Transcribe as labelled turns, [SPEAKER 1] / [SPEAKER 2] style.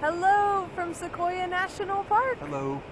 [SPEAKER 1] Hello from Sequoia National Park.
[SPEAKER 2] Hello.